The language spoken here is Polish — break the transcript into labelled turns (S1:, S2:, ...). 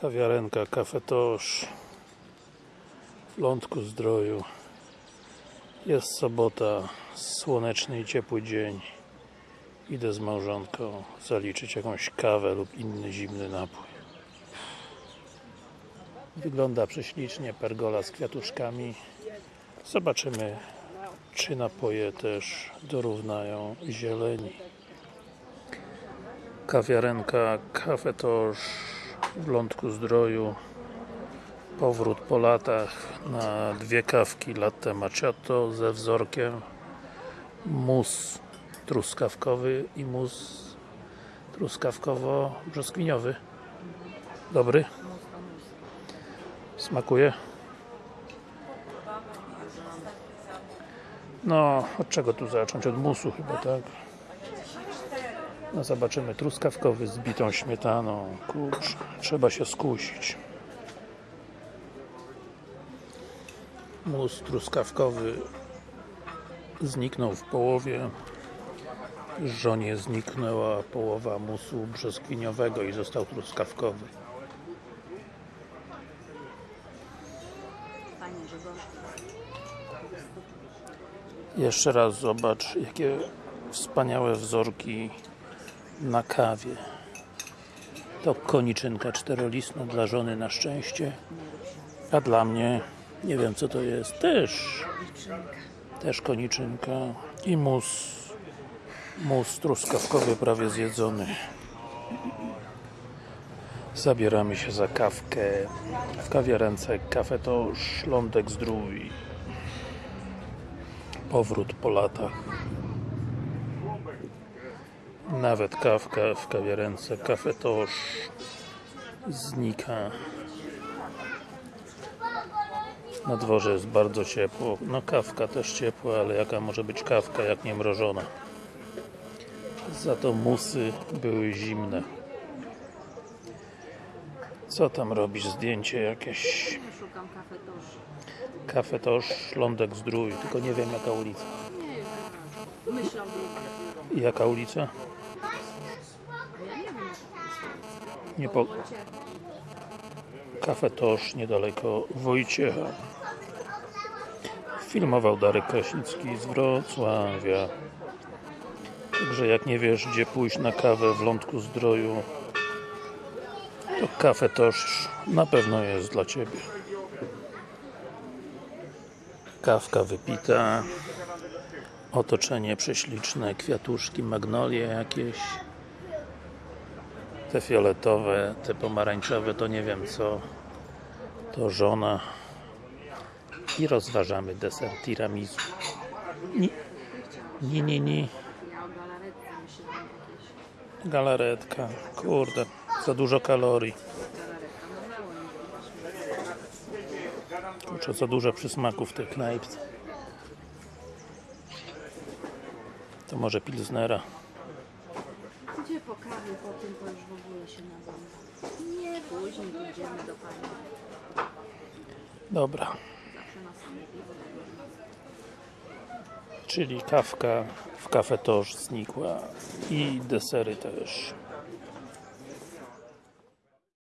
S1: Kawiarenka Cafe Tosz w Lądku Zdroju. Jest sobota, słoneczny i ciepły dzień. Idę z małżonką zaliczyć jakąś kawę lub inny zimny napój. Wygląda prześlicznie, pergola z kwiatuszkami. Zobaczymy czy napoje też dorównają zieleni. Kawiarenka Cafe W Lądku Zdroju powrót po latach na dwie kawki latte macchiato ze wzorkiem mus truskawkowy i mus truskawkowo-brzoskwiniowy dobry? smakuje? no, od czego tu zacząć? od musu chyba, tak? No zobaczymy, truskawkowy z bitą śmietaną. Kurczę, trzeba się skusić. Mus truskawkowy zniknął w połowie. Żonie zniknęła połowa musu brzoskwiniowego i został truskawkowy. Jeszcze raz zobacz jakie wspaniałe wzorki na kawie. To koniczynka czterolistna dla żony na szczęście. A dla mnie nie wiem co to jest też też koniczynka i mus mus truskawkowy prawie zjedzony. Zabieramy się za kawkę. W kawiarence Cafe Tosz Lądek Zdrój. Powrót po latach nawet kawka w kawiarence Cafe Tosz znika na dworze jest bardzo ciepło no kawka też ciepła, ale jaka może być kawka jak nie mrożona za to musy były zimne co tam robisz? Zdjęcie jakieś
S2: Szukam kafe tuż.
S1: Cafe Tosz, Lądek Zdrój tylko nie wiem jaka ulica.
S2: Myślą
S1: jaka ulica?
S2: Ja nie wiem.
S1: Nie po...
S2: Wojciech.
S1: Cafe Tosz, niedaleko Wojciecha. Filmował Darek Kraśnicki z Wrocławia. Także jak nie wiesz gdzie pójść na kawę w Lądku Zdroju to Cafe Tosz na pewno jest dla Ciebie. Kawka wypita otoczenie prześliczne, kwiatuszki, magnolie jakieś te fioletowe, te pomarańczowe to nie wiem co to żona i rozważamy deser tiramisu ni, ni, ni, ni.
S2: Ja o galaretce myślałam jakieś.
S1: galaretka, kurde za dużo kalorii
S2: nie
S1: kurczę, za dużo przysmaków w tej knajpce to może pilsnera
S2: Gdzie po kawie, po tym to już w ogóle się nagląda. Nie, później pójdziemy do pani.
S1: dobra,
S2: Zawsze na same piwo doglądam.
S1: czyli kawka w Cafe Tosz znikła i desery też